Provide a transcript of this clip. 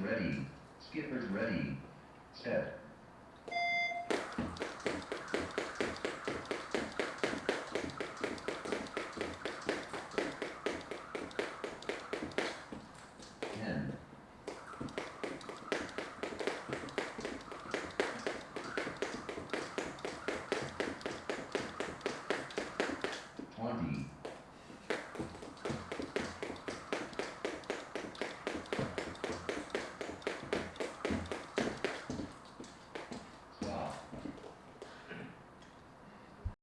ready. Skippers ready. Set.